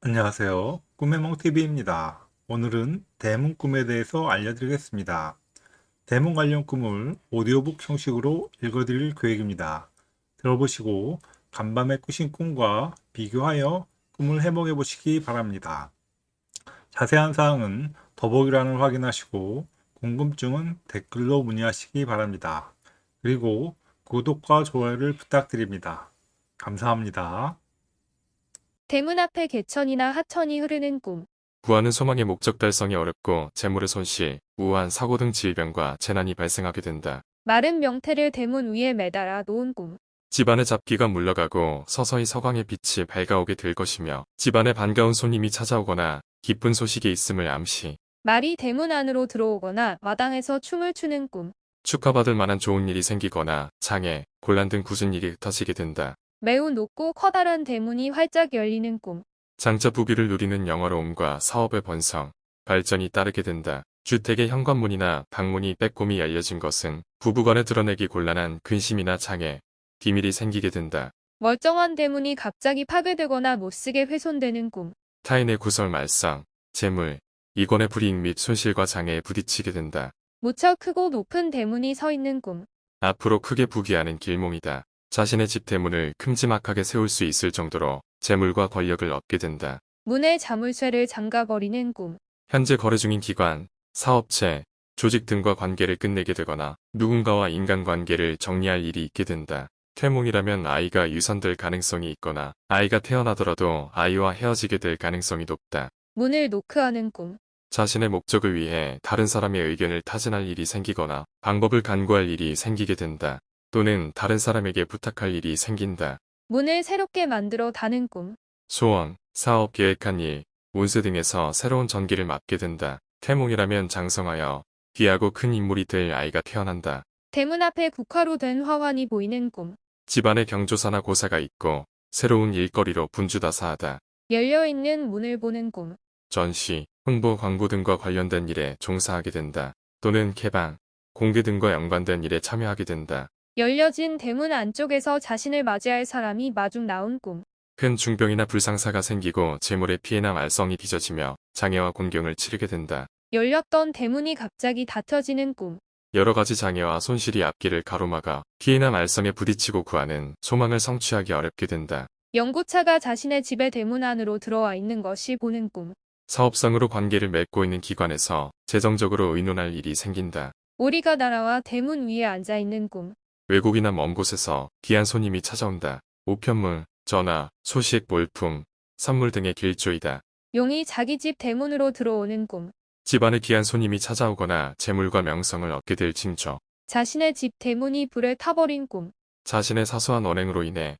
안녕하세요. 꿈의 멍TV입니다. 오늘은 대문 꿈에 대해서 알려드리겠습니다. 대문 관련 꿈을 오디오북 형식으로 읽어드릴 계획입니다. 들어보시고 간밤에 꾸신 꿈과 비교하여 꿈을 해몽해 보시기 바랍니다. 자세한 사항은 더보기란을 확인하시고 궁금증은 댓글로 문의하시기 바랍니다. 그리고 구독과 좋아요를 부탁드립니다. 감사합니다. 대문 앞에 개천이나 하천이 흐르는 꿈. 구하는 소망의 목적 달성이 어렵고 재물의 손실, 우한 사고 등 질병과 재난이 발생하게 된다. 마른 명태를 대문 위에 매달아 놓은 꿈. 집안의 잡기가 물러가고 서서히 서광의 빛이 밝아오게 될 것이며 집안에 반가운 손님이 찾아오거나 기쁜 소식이 있음을 암시. 말이 대문 안으로 들어오거나 마당에서 춤을 추는 꿈. 축하받을 만한 좋은 일이 생기거나 장애, 곤란 등 굳은 일이 흩어지게 된다. 매우 높고 커다란 대문이 활짝 열리는 꿈. 장자 부귀를 누리는 영화로움과 사업의 번성, 발전이 따르게 된다. 주택의 현관문이나 방문이 빼꼼히 열려진 것은 부부간에 드러내기 곤란한 근심이나 장애, 비밀이 생기게 된다. 멀쩡한 대문이 갑자기 파괴되거나 못쓰게 훼손되는 꿈. 타인의 구설 말상, 재물, 이권의 불이익 및 손실과 장애에 부딪히게 된다. 무척 크고 높은 대문이 서 있는 꿈. 앞으로 크게 부귀하는 길몽이다. 자신의 집 대문을 큼지막하게 세울 수 있을 정도로 재물과 권력을 얻게 된다. 문에 자물쇠를 잠가버리는 꿈. 현재 거래 중인 기관, 사업체, 조직 등과 관계를 끝내게 되거나 누군가와 인간관계를 정리할 일이 있게 된다. 퇴몽이라면 아이가 유산될 가능성이 있거나 아이가 태어나더라도 아이와 헤어지게 될 가능성이 높다. 문을 노크하는 꿈. 자신의 목적을 위해 다른 사람의 의견을 타진할 일이 생기거나 방법을 간구할 일이 생기게 된다. 또는 다른 사람에게 부탁할 일이 생긴다. 문을 새롭게 만들어 다는 꿈. 소원, 사업 계획한 일, 운세 등에서 새로운 전기를 맞게 된다. 태몽이라면 장성하여 귀하고 큰 인물이 될 아이가 태어난다. 대문 앞에 국화로 된 화환이 보이는 꿈. 집안에 경조사나 고사가 있고 새로운 일거리로 분주다사하다. 열려있는 문을 보는 꿈. 전시, 홍보, 광고 등과 관련된 일에 종사하게 된다. 또는 개방, 공개 등과 연관된 일에 참여하게 된다. 열려진 대문 안쪽에서 자신을 맞이할 사람이 마중 나온 꿈. 큰 중병이나 불상사가 생기고 재물의 피해나 말썽이 빚어지며 장애와 곤경을 치르게 된다. 열렸던 대문이 갑자기 닫혀지는 꿈. 여러 가지 장애와 손실이 앞길을 가로막아 피해나 말썽에 부딪히고 구하는 소망을 성취하기 어렵게 된다. 연고차가 자신의 집의 대문 안으로 들어와 있는 것이 보는 꿈. 사업상으로 관계를 맺고 있는 기관에서 재정적으로 의논할 일이 생긴다. 오리가 날아와 대문 위에 앉아 있는 꿈. 외국이나 먼 곳에서 귀한 손님이 찾아온다. 우편물, 전화, 소식, 몰품, 선물 등의 길조이다. 용이 자기 집 대문으로 들어오는 꿈. 집안에 귀한 손님이 찾아오거나 재물과 명성을 얻게 될 징조. 자신의 집 대문이 불에 타버린 꿈. 자신의 사소한 언행으로 인해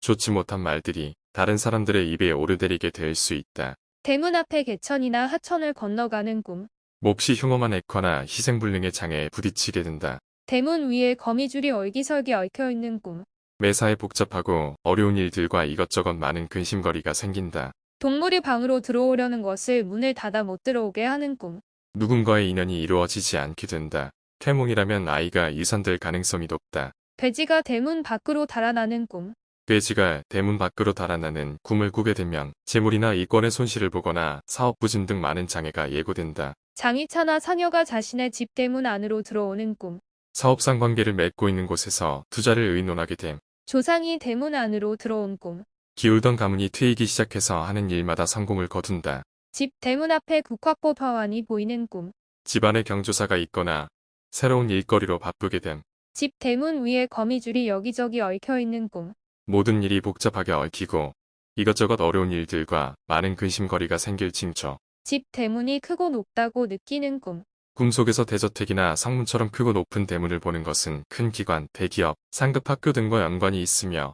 좋지 못한 말들이 다른 사람들의 입에 오르내리게 될 수 있다. 대문 앞에 개천이나 하천을 건너가는 꿈. 몹시 흉엄한 액화나 희생불능의 장애에 부딪히게 된다. 대문 위에 거미줄이 얼기설기 얽혀 있는 꿈. 매사에 복잡하고 어려운 일들과 이것저것 많은 근심거리가 생긴다. 동물이 방으로 들어오려는 것을 문을 닫아 못 들어오게 하는 꿈. 누군가의 인연이 이루어지지 않게 된다. 태몽이라면 아이가 유산될 가능성이 높다. 돼지가 대문 밖으로 달아나는 꿈. 돼지가 대문 밖으로 달아나는 꿈을 꾸게 되면 재물이나 이권의 손실을 보거나 사업 부진 등 많은 장애가 예고된다. 장이차나 사녀가 자신의 집 대문 안으로 들어오는 꿈. 사업상 관계를 맺고 있는 곳에서 투자를 의논하게 됨. 조상이 대문 안으로 들어온 꿈. 기울던 가문이 트이기 시작해서 하는 일마다 성공을 거둔다. 집 대문 앞에 국화꽃 화환이 보이는 꿈. 집안에 경조사가 있거나 새로운 일거리로 바쁘게 됨. 집 대문 위에 거미줄이 여기저기 얽혀 있는 꿈. 모든 일이 복잡하게 얽히고 이것저것 어려운 일들과 많은 근심거리가 생길 징조. 집 대문이 크고 높다고 느끼는 꿈. 꿈속에서 대저택이나 상문처럼 크고 높은 대문을 보는 것은 큰 기관, 대기업, 상급 학교 등과 연관이 있으며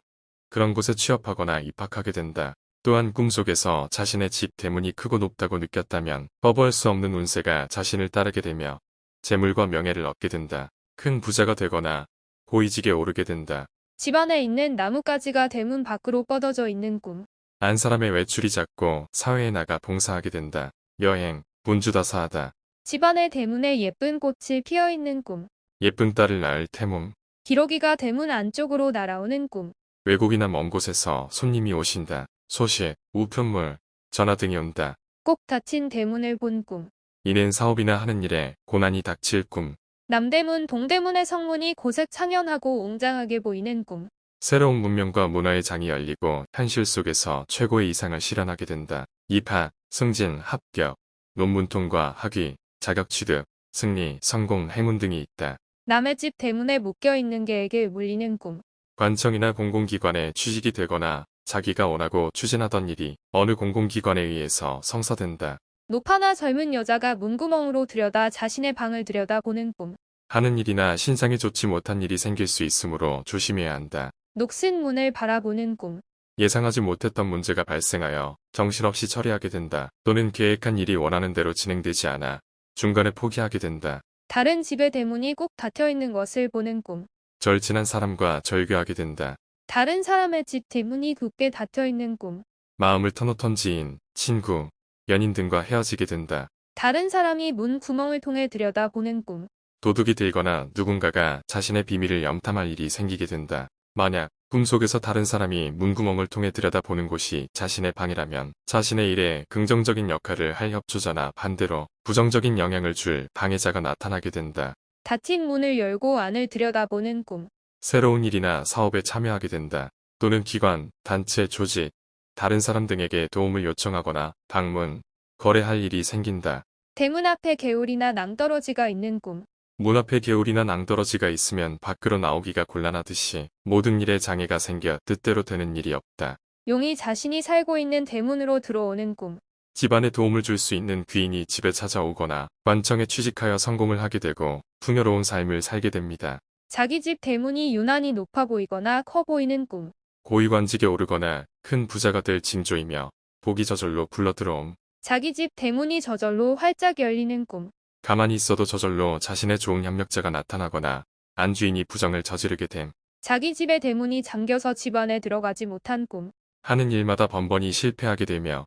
그런 곳에 취업하거나 입학하게 된다. 또한 꿈속에서 자신의 집 대문이 크고 높다고 느꼈다면 거부할 수 없는 운세가 자신을 따르게 되며 재물과 명예를 얻게 된다. 큰 부자가 되거나 고위직에 오르게 된다. 집 안에 있는 나뭇가지가 대문 밖으로 뻗어져 있는 꿈. 안 사람의 외출이 잦고 사회에 나가 봉사하게 된다. 여행, 분주다사하다. 집 안의 대문에 예쁜 꽃이 피어 있는 꿈. 예쁜 딸을 낳을 태몽. 기러기가 대문 안쪽으로 날아오는 꿈. 외국이나 먼 곳에서 손님이 오신다. 소식, 우편물, 전화 등이 온다. 꼭 닫힌 대문을 본 꿈. 이는 사업이나 하는 일에 고난이 닥칠 꿈. 남대문, 동대문의 성문이 고색 창연하고 웅장하게 보이는 꿈. 새로운 문명과 문화의 장이 열리고 현실 속에서 최고의 이상을 실현하게 된다. 입학, 승진, 합격, 논문 통과, 학위, 자격 취득, 승리, 성공, 행운 등이 있다. 남의 집 대문에 묶여있는 개에게 물리는 꿈. 관청이나 공공기관에 취직이 되거나 자기가 원하고 추진하던 일이 어느 공공기관에 의해서 성사된다. 노파나 젊은 여자가 문구멍으로 들여다 자신의 방을 들여다보는 꿈. 하는 일이나 신상이 좋지 못한 일이 생길 수 있으므로 조심해야 한다. 녹슨 문을 바라보는 꿈. 예상하지 못했던 문제가 발생하여 정신없이 처리하게 된다. 또는 계획한 일이 원하는 대로 진행되지 않아 중간에 포기하게 된다. 다른 집의 대문이 꼭 닫혀 있는 것을 보는 꿈. 절친한 사람과 절교하게 된다. 다른 사람의 집 대문이 굳게 닫혀 있는 꿈. 마음을 터놓던 지인, 친구, 연인 등과 헤어지게 된다. 다른 사람이 문 구멍을 통해 들여다보는 꿈. 도둑이 들거나 누군가가 자신의 비밀을 염탐할 일이 생기게 된다. 만약 꿈속에서 다른 사람이 문구멍을 통해 들여다보는 곳이 자신의 방이라면 자신의 일에 긍정적인 역할을 할 협조자나 반대로 부정적인 영향을 줄 방해자가 나타나게 된다. 닫힌 문을 열고 안을 들여다보는 꿈. 새로운 일이나 사업에 참여하게 된다. 또는 기관, 단체, 조직, 다른 사람 등에게 도움을 요청하거나 방문, 거래할 일이 생긴다. 대문 앞에 개울이나 낭떠러지가 있는 꿈. 문 앞에 개울이나 낭떠러지가 있으면 밖으로 나오기가 곤란하듯이 모든 일에 장애가 생겨 뜻대로 되는 일이 없다. 용이 자신이 살고 있는 대문으로 들어오는 꿈. 집안에 도움을 줄 수 있는 귀인이 집에 찾아오거나 관청에 취직하여 성공을 하게 되고 풍요로운 삶을 살게 됩니다. 자기 집 대문이 유난히 높아 보이거나 커 보이는 꿈. 고위관직에 오르거나 큰 부자가 될 징조이며 복이 저절로 굴러들어옴. 자기 집 대문이 저절로 활짝 열리는 꿈. 가만히 있어도 저절로 자신의 좋은 협력자가 나타나거나 안주인이 부정을 저지르게 됨. 자기 집의 대문이 잠겨서 집 안에 들어가지 못한 꿈. 하는 일마다 번번이 실패하게 되며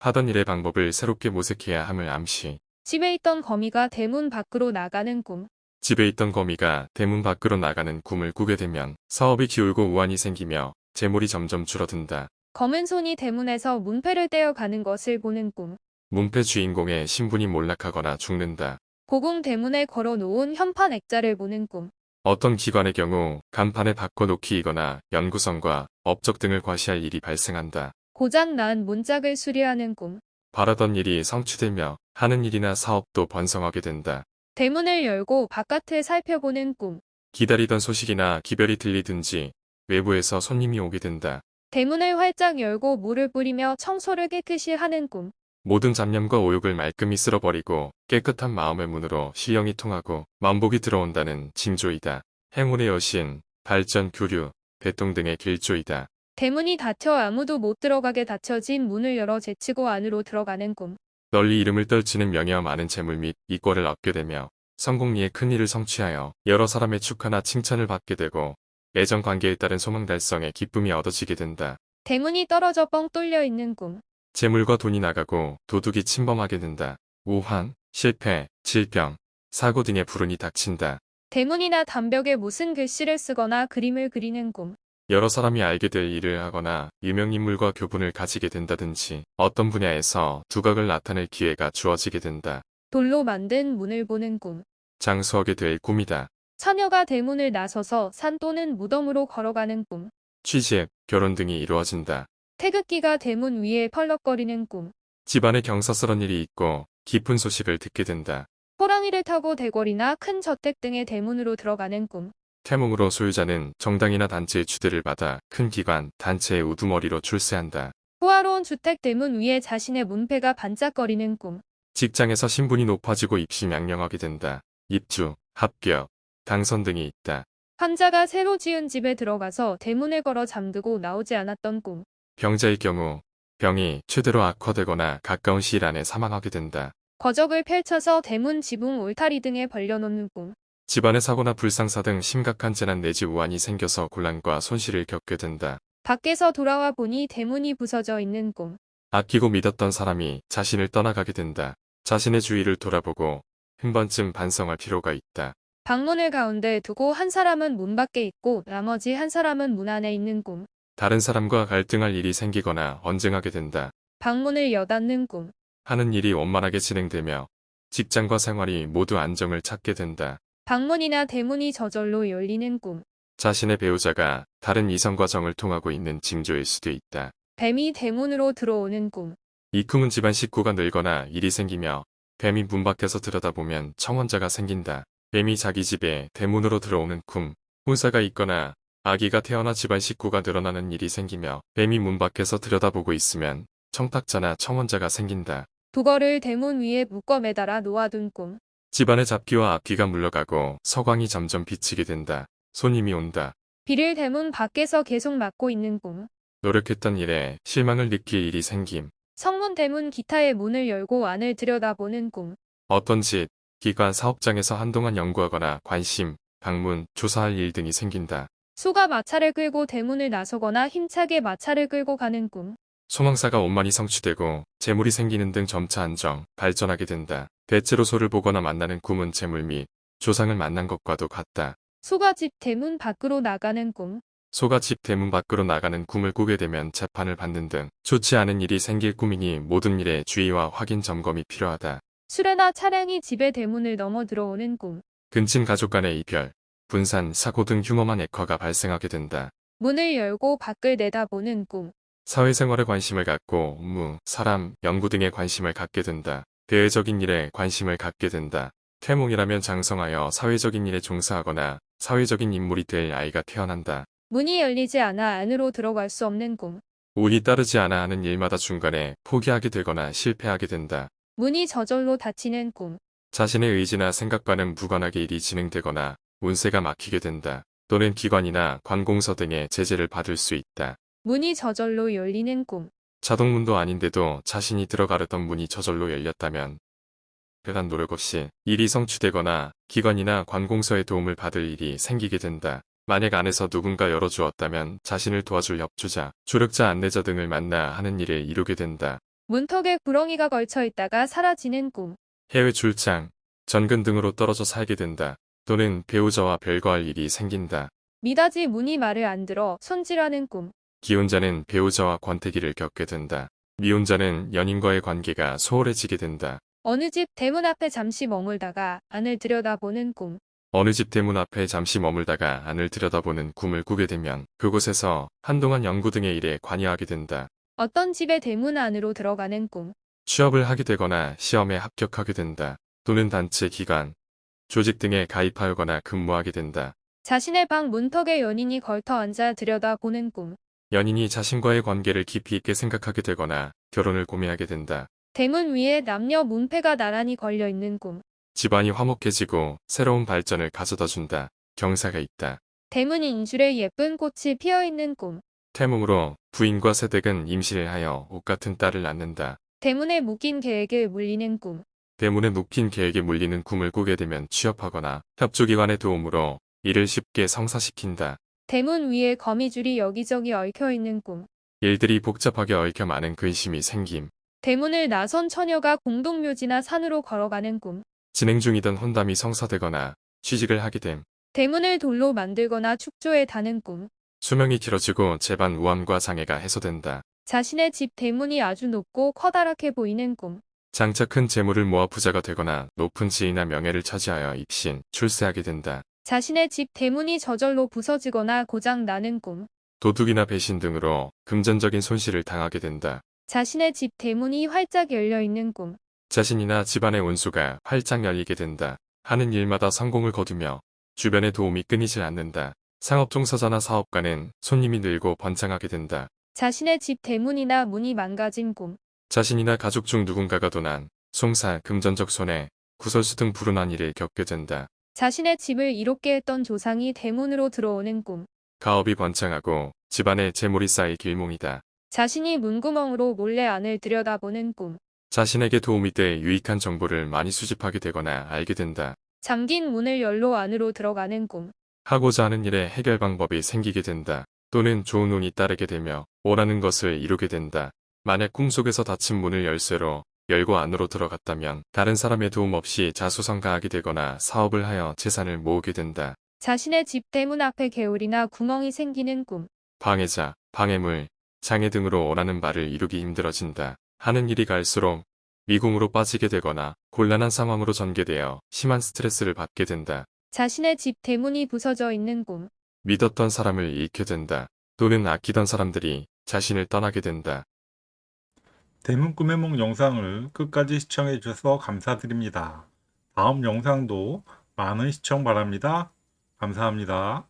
하던 일의 방법을 새롭게 모색해야 함을 암시. 집에 있던 거미가 대문 밖으로 나가는 꿈. 집에 있던 거미가 대문 밖으로 나가는 꿈을 꾸게 되면 사업이 기울고 우환이 생기며 재물이 점점 줄어든다. 검은 손이 대문에서 문패를 떼어가는 것을 보는 꿈. 문패 주인공의 신분이 몰락하거나 죽는다. 고궁 대문에 걸어놓은 현판 액자를 보는 꿈. 어떤 기관의 경우 간판에 바꿔놓기이거나 연구성과 업적 등을 과시할 일이 발생한다. 고장 난 문짝을 수리하는 꿈. 바라던 일이 성취되며 하는 일이나 사업도 번성하게 된다. 대문을 열고 바깥을 살펴보는 꿈. 기다리던 소식이나 기별이 들리든지 외부에서 손님이 오게 된다. 대문을 활짝 열고 물을 뿌리며 청소를 깨끗이 하는 꿈. 모든 잡념과 오욕을 말끔히 쓸어버리고 깨끗한 마음의 문으로 시영이 통하고 만복이 들어온다는 징조이다. 행운의 여신, 발전, 교류, 배통 등의 길조이다. 대문이 닫혀 아무도 못 들어가게 닫혀진 문을 열어 제치고 안으로 들어가는 꿈. 널리 이름을 떨치는 명예와 많은 재물 및 이권을 얻게 되며 성공리에 큰 일을 성취하여 여러 사람의 축하나 칭찬을 받게 되고 애정 관계에 따른 소망 달성에 기쁨이 얻어지게 된다. 대문이 떨어져 뻥 뚫려 있는 꿈. 재물과 돈이 나가고 도둑이 침범하게 된다. 우환, 실패, 질병, 사고 등의 불운이 닥친다. 대문이나 담벽에 무슨 글씨를 쓰거나 그림을 그리는 꿈. 여러 사람이 알게 될 일을 하거나 유명인물과 교분을 가지게 된다든지 어떤 분야에서 두각을 나타낼 기회가 주어지게 된다. 돌로 만든 문을 보는 꿈. 장수하게 될 꿈이다. 처녀가 대문을 나서서 산 또는 무덤으로 걸어가는 꿈. 취직, 결혼 등이 이루어진다. 태극기가 대문 위에 펄럭거리는 꿈. 집안에 경사스런 일이 있고 깊은 소식을 듣게 된다. 호랑이를 타고 대궐이나 큰 저택 등의 대문으로 들어가는 꿈. 태몽으로 소유자는 정당이나 단체의 추대를 받아 큰 기관, 단체의 우두머리로 출세한다. 호화로운 주택 대문 위에 자신의 문패가 반짝거리는 꿈. 직장에서 신분이 높아지고 입시 명령하게 된다. 입주, 합격, 당선 등이 있다. 환자가 새로 지은 집에 들어가서 대문을 걸어 잠들고 나오지 않았던 꿈. 병자의 경우 병이 최대로 악화되거나 가까운 시일 안에 사망하게 된다. 거적을 펼쳐서 대문 지붕 울타리 등에 벌려놓는 꿈. 집안의 사고나 불상사 등 심각한 재난 내지 우환이 생겨서 곤란과 손실을 겪게 된다. 밖에서 돌아와 보니 대문이 부서져 있는 꿈. 아끼고 믿었던 사람이 자신을 떠나가게 된다. 자신의 주위를 돌아보고 한 번쯤 반성할 필요가 있다. 방문을 가운데 두고 한 사람은 문 밖에 있고 나머지 한 사람은 문 안에 있는 꿈. 다른 사람과 갈등할 일이 생기거나 언쟁하게 된다. 방문을 여닫는 꿈. 하는 일이 원만하게 진행되며 직장과 생활이 모두 안정을 찾게 된다. 방문이나 대문이 저절로 열리는 꿈. 자신의 배우자가 다른 이성과 정을 통하고 있는 징조일 수도 있다. 뱀이 대문으로 들어오는 꿈. 이 꿈은 집안 식구가 늘거나 일이 생기며 뱀이 문 밖에서 들여다보면 청원자가 생긴다. 뱀이 자기 집에 대문으로 들어오는 꿈. 혼사가 있거나 아기가 태어나 집안 식구가 늘어나는 일이 생기며 뱀이 문 밖에서 들여다보고 있으면 청탁자나 청원자가 생긴다. 도거를 대문 위에 묶어 매달아 놓아둔 꿈. 집안의 잡기와 악기가 물러가고 서광이 점점 비치게 된다. 손님이 온다. 비를 대문 밖에서 계속 막고 있는 꿈. 노력했던 일에 실망을 느낄 일이 생김. 성문 대문 기타의 문을 열고 안을 들여다보는 꿈. 어떤 집, 기관, 사업장에서 한동안 연구하거나 관심, 방문, 조사할 일 등이 생긴다. 소가 마차를 끌고 대문을 나서거나 힘차게 마차를 끌고 가는 꿈. 소망사가 원만히 성취되고 재물이 생기는 등 점차 안정, 발전하게 된다. 대체로 소를 보거나 만나는 꿈은 재물 및 조상을 만난 것과도 같다. 소가 집 대문 밖으로 나가는 꿈. 소가 집 대문 밖으로 나가는 꿈을 꾸게 되면 재판을 받는 등 좋지 않은 일이 생길 꿈이니 모든 일에 주의와 확인 점검이 필요하다. 수레나 차량이 집의 대문을 넘어 들어오는 꿈. 근친 가족 간의 이별, 분산, 사고 등 흉엄한 액화가 발생하게 된다. 문을 열고 밖을 내다보는 꿈. 사회생활에 관심을 갖고 업무, 사람, 연구 등에 관심을 갖게 된다. 대외적인 일에 관심을 갖게 된다. 태몽이라면 장성하여 사회적인 일에 종사하거나 사회적인 인물이 될 아이가 태어난다. 문이 열리지 않아 안으로 들어갈 수 없는 꿈. 운이 따르지 않아 하는 일마다 중간에 포기하게 되거나 실패하게 된다. 문이 저절로 닫히는 꿈. 자신의 의지나 생각과는 무관하게 일이 진행되거나 운세가 막히게 된다. 또는 기관이나 관공서 등의 제재를 받을 수 있다. 문이 저절로 열리는 꿈. 자동문도 아닌데도 자신이 들어가려던 문이 저절로 열렸다면 대단 노력 없이 일이 성취되거나 기관이나 관공서의 도움을 받을 일이 생기게 된다. 만약 안에서 누군가 열어주었다면 자신을 도와줄 협주자, 조력자 안내자 등을 만나 하는 일을 이루게 된다. 문턱에 구렁이가 걸쳐 있다가 사라지는 꿈. 해외 출장, 전근 등으로 떨어져 살게 된다. 또는 배우자와 별거할 일이 생긴다. 미닫이 문이 말을 안 들어 손질하는 꿈. 기혼자는 배우자와 권태기를 겪게 된다. 미혼자는 연인과의 관계가 소홀해지게 된다. 어느 집 대문 앞에 잠시 머물다가 안을 들여다보는 꿈. 어느 집 대문 앞에 잠시 머물다가 안을 들여다보는 꿈을 꾸게 되면 그곳에서 한동안 연구 등의 일에 관여하게 된다. 어떤 집의 대문 안으로 들어가는 꿈. 취업을 하게 되거나 시험에 합격하게 된다. 또는 단체 기관, 조직 등에 가입하거나 근무하게 된다. 자신의 방 문턱에 연인이 걸터 앉아 들여다보는 꿈. 연인이 자신과의 관계를 깊이 있게 생각하게 되거나 결혼을 고민하게 된다. 대문 위에 남녀 문패가 나란히 걸려 있는 꿈. 집안이 화목해지고 새로운 발전을 가져다 준다. 경사가 있다. 대문 인줄에 예쁜 꽃이 피어 있는 꿈. 태몽으로 부인과 세댁은 임시를 하여 옷 같은 딸을 낳는다. 대문에 묶인 계획에 물리는 꿈. 대문에 묶인 계획에 물리는 꿈을 꾸게 되면 취업하거나 협조기관의 도움으로 일을 쉽게 성사시킨다. 대문 위에 거미줄이 여기저기 얽혀 있는 꿈. 일들이 복잡하게 얽혀 많은 근심이 생김. 대문을 나선 처녀가 공동묘지나 산으로 걸어가는 꿈. 진행 중이던 혼담이 성사되거나 취직을 하게 됨. 대문을 돌로 만들거나 축조에 다는 꿈. 수명이 길어지고 재반 우환과 장애가 해소된다. 자신의 집 대문이 아주 높고 커다랗게 보이는 꿈. 장차 큰 재물을 모아 부자가 되거나 높은 지위나 명예를 차지하여 입신, 출세하게 된다. 자신의 집 대문이 저절로 부서지거나 고장 나는 꿈. 도둑이나 배신 등으로 금전적인 손실을 당하게 된다. 자신의 집 대문이 활짝 열려 있는 꿈. 자신이나 집안의 운수가 활짝 열리게 된다. 하는 일마다 성공을 거두며 주변의 도움이 끊이질 않는다. 상업 종사자나 사업가는 손님이 늘고 번창하게 된다. 자신의 집 대문이나 문이 망가진 꿈. 자신이나 가족 중 누군가가 도난, 송사, 금전적 손해, 구설수 등 불운한 일을 겪게 된다. 자신의 집을 이롭게 했던 조상이 대문으로 들어오는 꿈. 가업이 번창하고 집안에 재물이 쌓일 길몽이다. 자신이 문구멍으로 몰래 안을 들여다보는 꿈. 자신에게 도움이 돼 유익한 정보를 많이 수집하게 되거나 알게 된다. 잠긴 문을 열로 안으로 들어가는 꿈. 하고자 하는 일에 해결 방법이 생기게 된다. 또는 좋은 운이 따르게 되며 원하는 것을 이루게 된다. 만약 꿈속에서 닫힌 문을 열쇠로 열고 안으로 들어갔다면 다른 사람의 도움 없이 자수성가하게 되거나 사업을 하여 재산을 모으게 된다. 자신의 집 대문 앞에 개울이나 구멍이 생기는 꿈. 방해자, 방해물, 장애 등으로 원하는 바를 이루기 힘들어진다. 하는 일이 갈수록 미궁으로 빠지게 되거나 곤란한 상황으로 전개되어 심한 스트레스를 받게 된다. 자신의 집 대문이 부서져 있는 꿈. 믿었던 사람을 잃게 된다. 또는 아끼던 사람들이 자신을 떠나게 된다. 대문 꿈의梦 영상을 끝까지 시청해 주셔서 감사드립니다. 다음 영상도 많은 시청 바랍니다. 감사합니다.